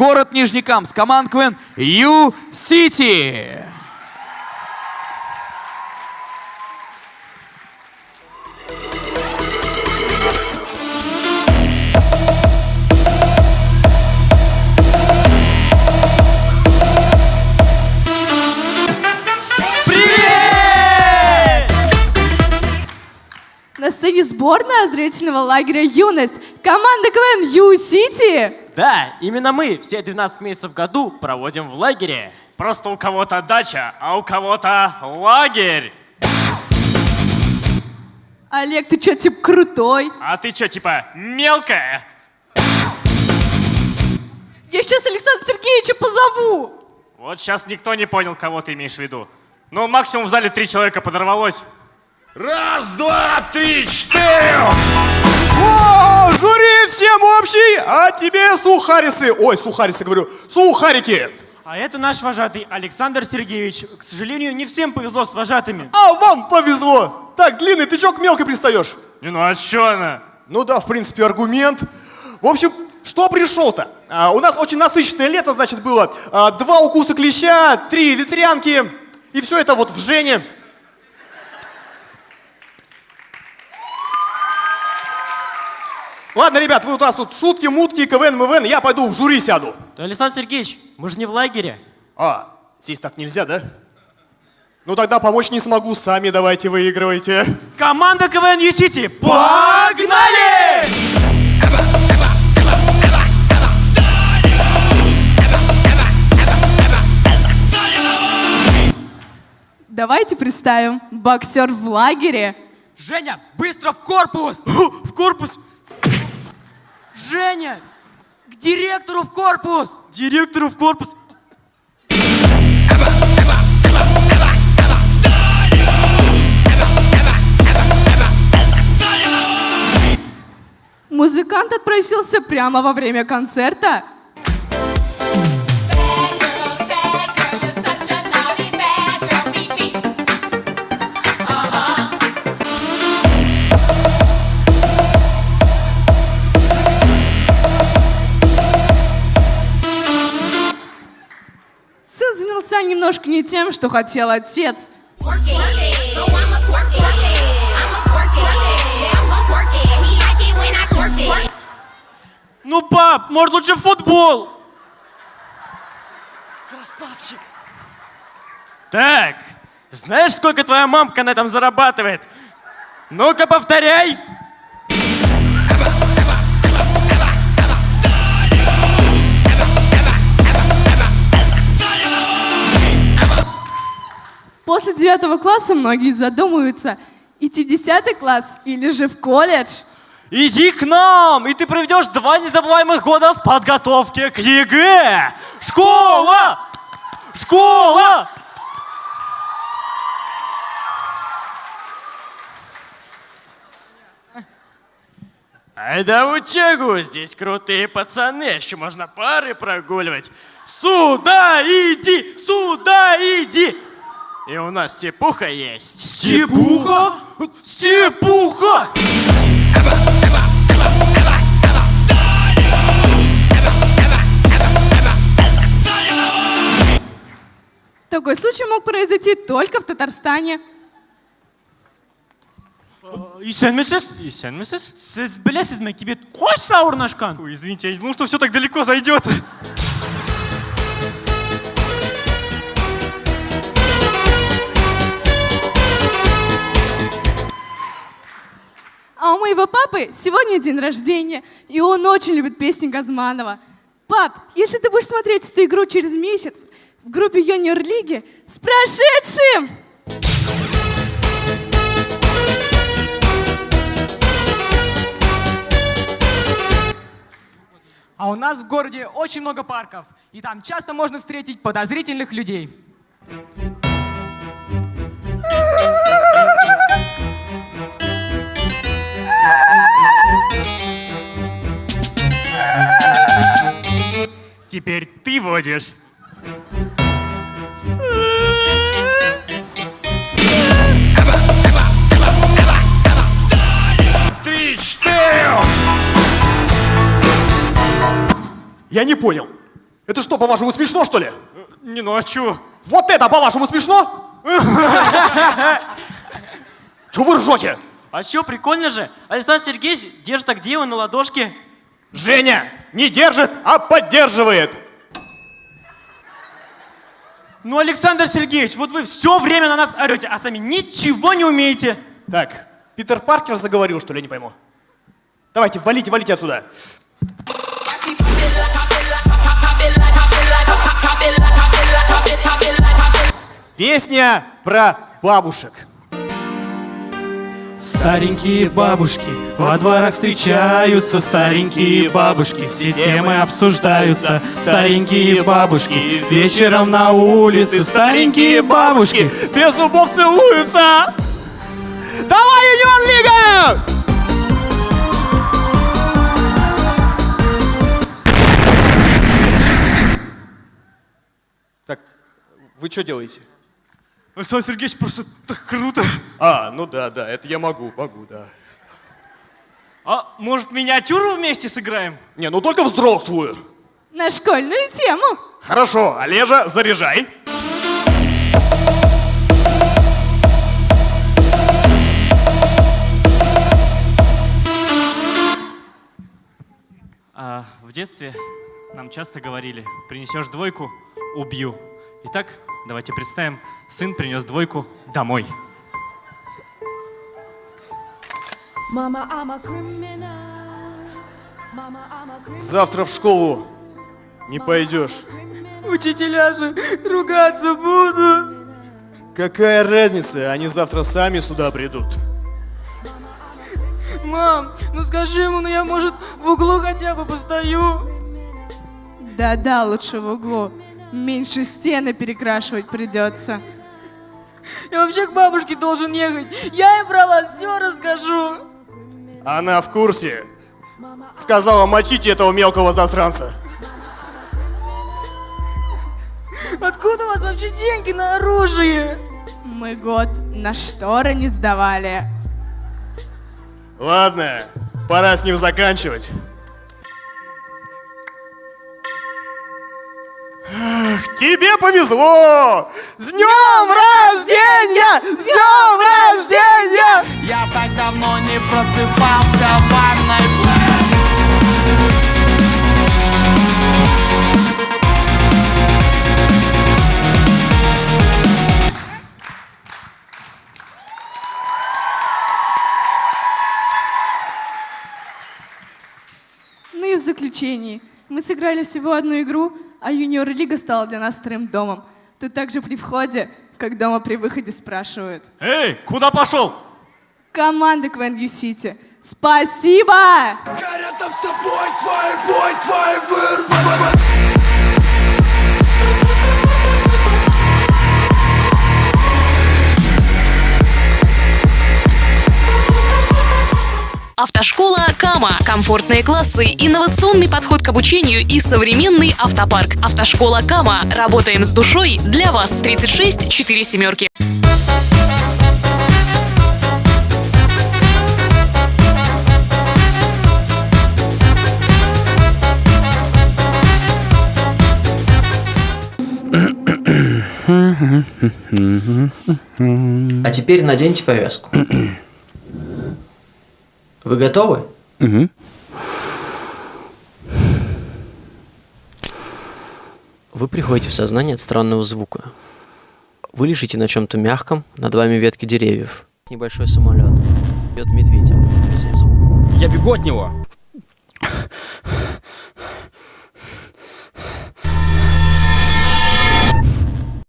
город Нижнекамск. Команд КВН Ю-Сити. На сцене сборная зрительного лагеря «Юность». Команда КВН Ю-Сити. Да, именно мы все 12 месяцев в году проводим в лагере. Просто у кого-то дача, а у кого-то лагерь. Олег, ты чё, типа крутой? А ты что, типа, мелкая? Я сейчас Александра Сергеевича позову. Вот сейчас никто не понял, кого ты имеешь в виду. Ну, максимум в зале три человека подорвалось. Раз, два, три, четыре! О, жюри всем общий, а тебе сухарисы. Ой, сухарисы говорю, сухарики. А это наш вожатый Александр Сергеевич. К сожалению, не всем повезло с вожатыми. А вам повезло. Так, длинный, ты чё к мелкой пристаешь? Не, ну а чё она? Ну да, в принципе, аргумент. В общем, что пришел-то? А, у нас очень насыщенное лето, значит, было. А, два укуса клеща, три ветрянки. И все это вот в Жене. Ладно, ребят, вы у нас тут шутки, мутки, КВН, МВН, я пойду в жюри сяду. Да, Александр Сергеевич, мы же не в лагере. А, здесь так нельзя, да? Ну тогда помочь не смогу, сами давайте выигрывайте. Команда КВН Ю-Сити, погнали! Давайте представим. Боксер в лагере. Женя, быстро в корпус! В корпус! Женя, к директору в корпус! Директору в корпус! Музыкант отпросился прямо во время концерта. Сын занялся немножко не тем, что хотел отец. Ну, пап, может лучше футбол? Так, знаешь, сколько твоя мамка на этом зарабатывает? Ну-ка, повторяй. После девятого класса многие задумываются, идти в десятый класс или же в колледж. Иди к нам, и ты проведешь два незабываемых года в подготовке к ЕГЭ. Школа! Школа! Ай да учегу, здесь крутые пацаны, еще можно пары прогуливать. Сюда иди, сюда иди. И у нас степуха есть. Степуха? Степуха! Такой случай мог произойти только в Татарстане. Исәнмесез? Исәнмесез? Сіз білесізме, кебет қош сауырнашқан? Ой, извините, я не думал, что все так далеко зайдет. Моего папы сегодня день рождения, и он очень любит песни Газманова. Пап, если ты будешь смотреть эту игру через месяц в группе Юниор Лиги, с прошедшим! А у нас в городе очень много парков, и там часто можно встретить подозрительных людей. Теперь ты водишь. Три, четыре! Я не понял. Это что, по-вашему, смешно, что ли? Не, ну а чё? Вот это, по-вашему, смешно? Чего вы ржете? А что, прикольно же? Александр Сергеевич держит так деву на ладошке. Женя не держит, а поддерживает. Ну, Александр Сергеевич, вот вы все время на нас орете, а сами ничего не умеете. Так, Питер Паркер заговорил, что ли, я не пойму. Давайте, валите, валите отсюда. Песня про бабушек. Старенькие бабушки во дворах встречаются, старенькие бабушки, все темы обсуждаются. Старенькие бабушки вечером на улице, старенькие бабушки. Без зубов целуются. Давай, Юнион Лига! Так, вы что делаете? Александр Сергеевич просто так круто. А, ну да, да, это я могу, могу, да. А может миниатюру вместе сыграем? Не, ну только взрослую. На школьную тему. Хорошо, Олежа, заряжай. А, в детстве нам часто говорили, принесешь двойку, убью. Итак, давайте представим, сын принес двойку домой. Завтра в школу не пойдешь. Учителя же ругаться будут. Какая разница, они завтра сами сюда придут. Мам, ну скажи ему, ну я, может, в углу хотя бы постою. Да-да, лучше в углу. Меньше стены перекрашивать придется. Я вообще к бабушке должен ехать. Я ей про вас все расскажу. Она в курсе. Сказала, мочите этого мелкого засранца. Откуда у вас вообще деньги на оружие? Мы год на шторы не сдавали. Ладно, пора с ним заканчивать. Тебе повезло! С днем рождения! С днем рождения! Я так давно не просыпался в ванной. Ну и в заключении. Мы сыграли всего одну игру, а юниор-лига стала для нас вторым домом. Тут также при входе, как дома при выходе спрашивают. Эй, куда пошел? Команда Квен Сити. Спасибо! Автошкола Кама. Комфортные классы, инновационный подход к обучению и современный автопарк. Автошкола Кама. Работаем с душой для вас. 36 4 семерки. А теперь наденьте повязку. Вы готовы? Вы приходите в сознание от странного звука. Вы лежите на чем-то мягком, над вами ветки деревьев. Небольшой самолет. Идет медведь. Звук. Я бегу от него.